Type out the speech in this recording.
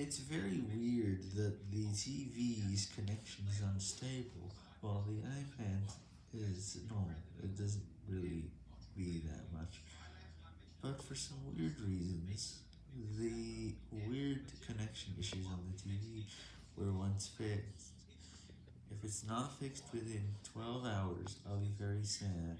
It's very weird that the TV's connection is unstable, while the iPad is normal, it doesn't really be that much, but for some weird reasons, the weird connection issues on the TV were once fixed. If it's not fixed within 12 hours, I'll be very sad.